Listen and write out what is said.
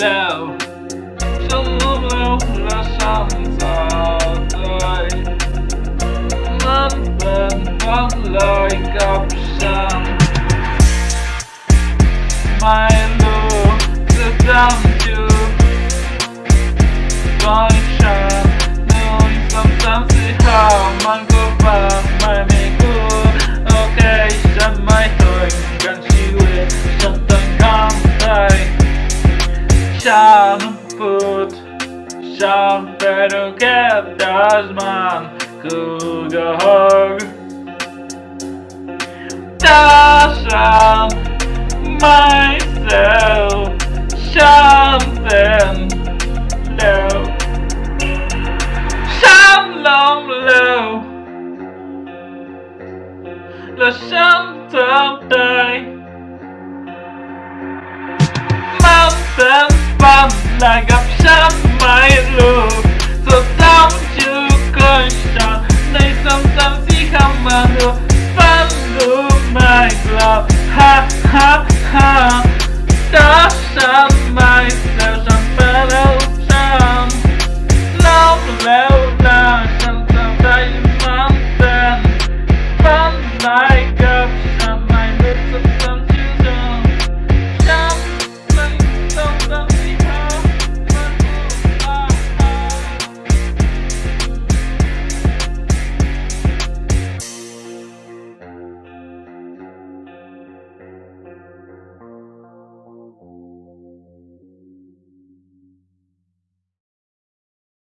low. So my songs all like. My love, the dumb too. Function, knowing sometimes it how man go back, Şamput Şamperuk hep dazman Kugahog Daşan Myself Şampen Lev Şamlam Lev La Şamtam Day. like I'm some my love, So don't you. go shot They sometimes think I'm a look Follow my glove Ha ha ha Stop some my myself I'm fellow shot Love, love, love I'm mountain Fun like a some My lips